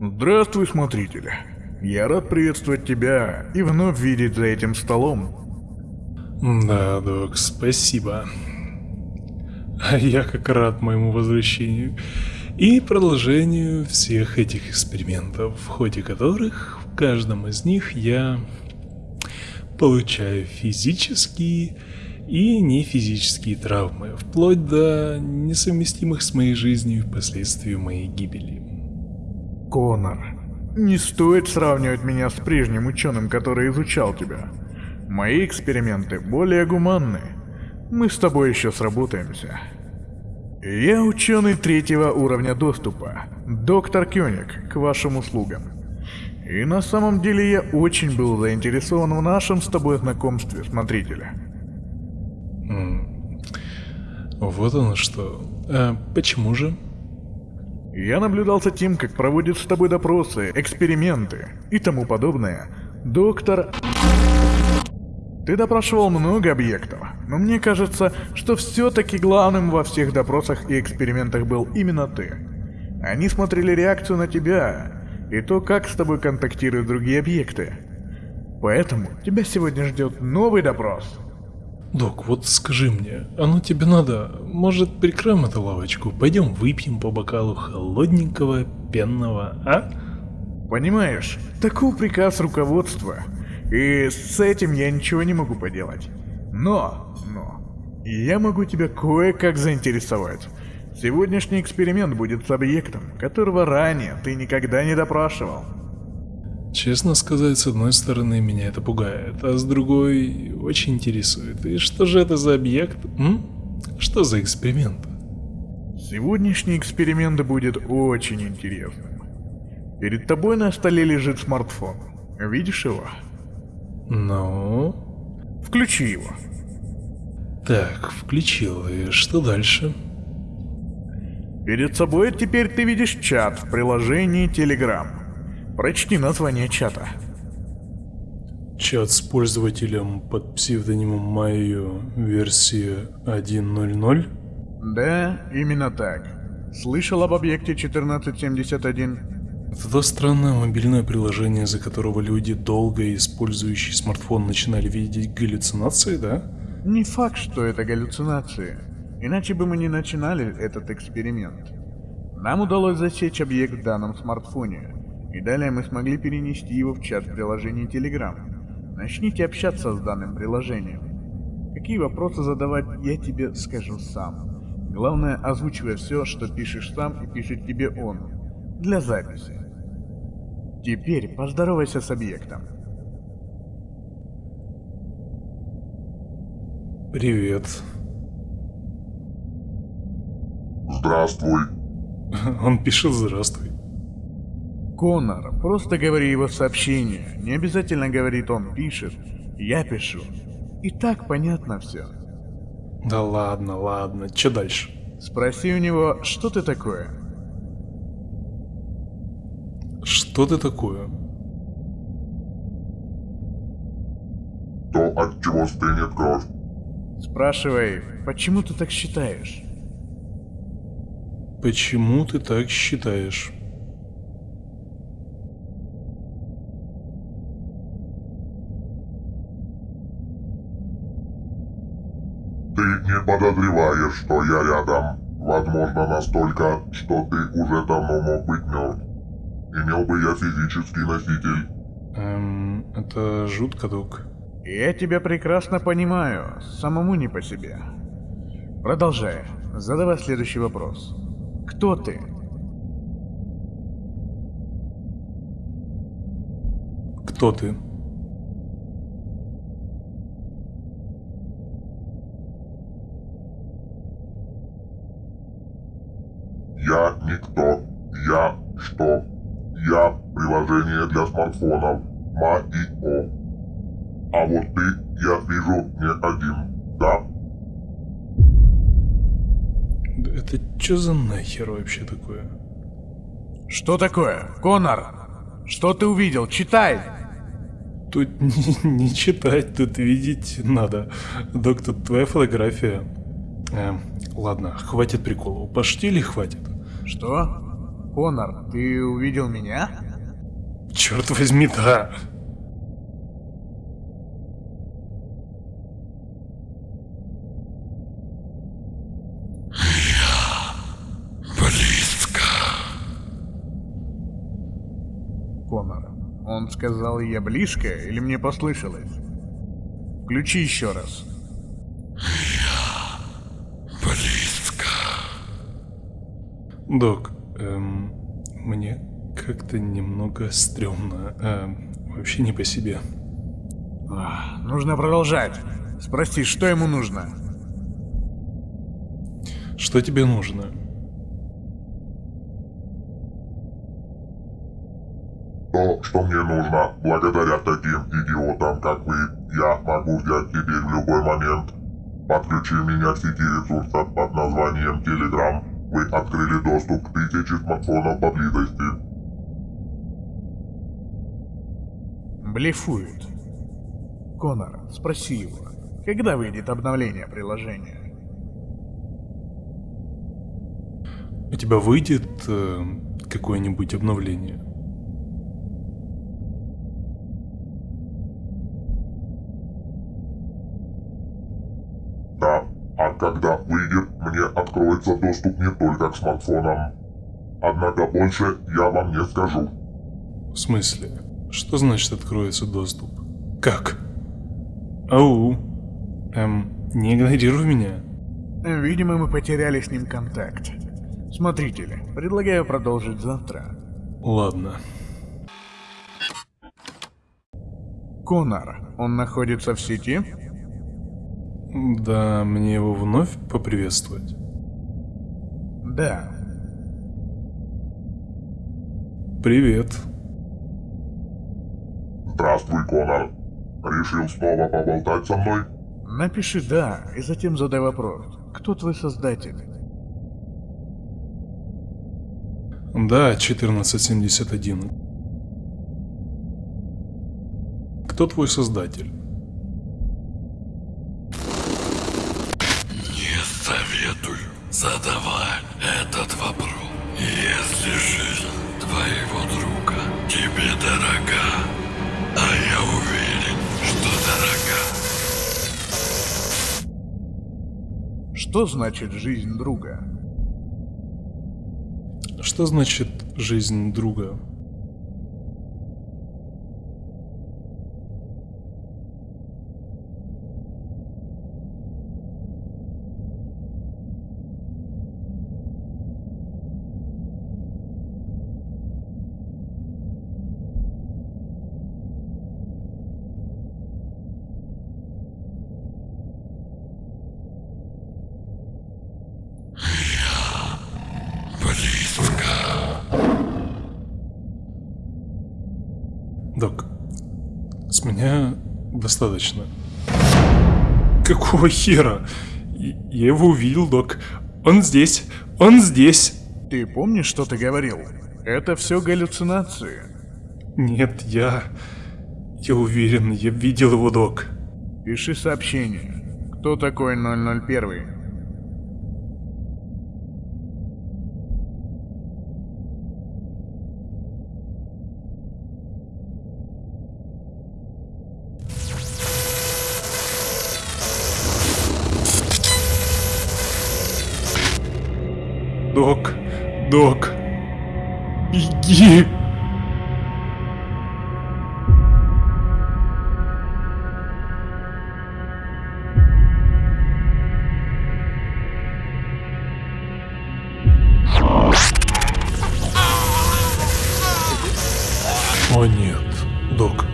Здравствуй, смотритель. Я рад приветствовать тебя и вновь видеть за этим столом. Да, док, спасибо. А я как рад моему возвращению и продолжению всех этих экспериментов, в ходе которых в каждом из них я получаю физические и нефизические травмы, вплоть до несовместимых с моей жизнью последствий моей гибели. Конор, не стоит сравнивать меня с прежним ученым, который изучал тебя. Мои эксперименты более гуманны. Мы с тобой еще сработаемся. Я ученый третьего уровня доступа, доктор Кёник, к вашим услугам. И на самом деле я очень был заинтересован в нашем с тобой знакомстве, смотрителя. Вот оно что. А почему же? Я наблюдал за тем, как проводят с тобой допросы, эксперименты и тому подобное. Доктор... Ты допрашивал много объектов, но мне кажется, что все-таки главным во всех допросах и экспериментах был именно ты. Они смотрели реакцию на тебя и то, как с тобой контактируют другие объекты. Поэтому тебя сегодня ждет новый допрос. Док, вот скажи мне, оно тебе надо? Может, прикроем эту лавочку? Пойдем выпьем по бокалу холодненького пенного, а? Понимаешь, такой приказ руководства. И с этим я ничего не могу поделать. Но, но, я могу тебя кое-как заинтересовать. Сегодняшний эксперимент будет с объектом, которого ранее ты никогда не допрашивал. Честно сказать, с одной стороны меня это пугает, а с другой очень интересует. И что же это за объект? М? Что за эксперимент? Сегодняшний эксперимент будет очень интересным. Перед тобой на столе лежит смартфон. Видишь его? Ну? Включи его. Так, включил. И что дальше? Перед собой теперь ты видишь чат в приложении Telegram. Прочти название чата. Чат с пользователем под псевдонимом Майо версия 1.0.0? Да, именно так. Слышал об объекте 1471? Это то странное мобильное приложение, за которого люди, долго использующие смартфон, начинали видеть галлюцинации, да? Не факт, что это галлюцинации. Иначе бы мы не начинали этот эксперимент. Нам удалось засечь объект в данном смартфоне, и далее мы смогли перенести его в чат приложения Telegram. Начните общаться с данным приложением. Какие вопросы задавать, я тебе скажу сам. Главное, озвучивай все, что пишешь сам и пишет тебе он. Для записи. Теперь поздоровайся с объектом. Привет. Здравствуй. Он пишет «Здравствуй». Конор, просто говори его сообщение. Не обязательно говорит он пишет. Я пишу. И так понятно все. Да ладно, ладно. Че дальше? Спроси у него, что ты такое? Что ты такое? То, от чего стынет кровь. Спрашивай, почему ты так считаешь? Почему ты так считаешь? Ты не подозреваешь, что я рядом. Возможно, настолько, что ты уже давно мог быть мертв. Имел бы я физический носитель. Эм, это жутко, док. Я тебя прекрасно понимаю, самому не по себе. Продолжай. Задавай следующий вопрос. Кто ты? Кто ты? Я никто. Я что? Я приложение для смартфонов. МАИО. А вот ты, я вижу, не один. Да? Это что за нахер вообще такое? Что такое? Конор! Что ты увидел? Читай! Тут не, не читать, тут видеть надо. Доктор, твоя фотография. Эм, ладно, хватит приколов. Пошли или хватит? Что? Конор, ты увидел меня? Черт возьми, да. Конор, он сказал, я близко, или мне послышалось? Включи еще раз. Док, эм, мне как-то немного стрёмно. эм, вообще не по себе. Ах, нужно продолжать. Спроси, что ему нужно? Что тебе нужно? То, что мне нужно, благодаря таким идиотам, как вы, я могу взять теперь в любой момент. Подключи меня к сети ресурсов под названием Telegram. Вы открыли доступ к тысяче смартфонов поблизости. Блефует. Конор, спроси его, когда выйдет обновление приложения? У тебя выйдет э, какое-нибудь обновление? Да, а когда выйдет, мне доступ не только к смартфонам. Однако больше я вам не скажу. В смысле? Что значит откроется доступ? Как? Ау. Эм, не игнорируй меня. Видимо, мы потеряли с ним контакт. Смотрите ли, предлагаю продолжить завтра. Ладно. Конор, он находится в сети? Да, мне его вновь поприветствовать? Да. Привет. Здравствуй, Конор. Решил снова поболтать со мной? Напиши «да» и затем задай вопрос. Кто твой создатель? Да, 1471. Кто твой создатель? Не советую задавать этот вопрос. Если жизнь твоего друга тебе дорога, а я уверен, что дорога. Что значит жизнь друга? Что значит жизнь друга? Док, с меня достаточно. Какого хера? Я его увидел, док. Он здесь, он здесь. Ты помнишь, что ты говорил? Это все галлюцинации. Нет, я... Я уверен, я видел его, док. Пиши сообщение. Кто такой 001? Док. Беги. О нет, док.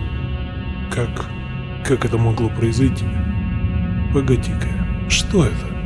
Как... как это могло произойти? Погоди-ка, что это?